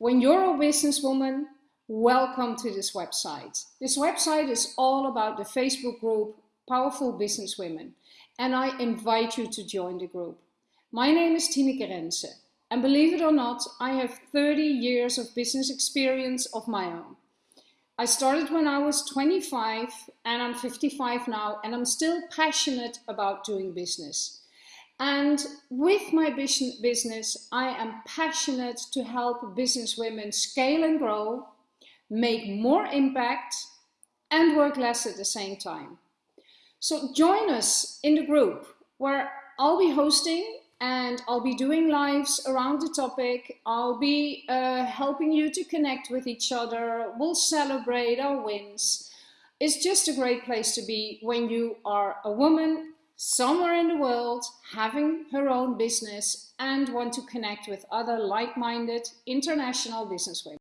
When you're a businesswoman, welcome to this website. This website is all about the Facebook group Powerful Businesswomen and I invite you to join the group. My name is Tineke Rense and believe it or not, I have 30 years of business experience of my own. I started when I was 25 and I'm 55 now and I'm still passionate about doing business. And with my business, I am passionate to help business women scale and grow, make more impact and work less at the same time. So join us in the group where I'll be hosting and I'll be doing lives around the topic. I'll be uh, helping you to connect with each other. We'll celebrate our wins. It's just a great place to be when you are a woman somewhere in the world having her own business and want to connect with other like-minded international businesswomen.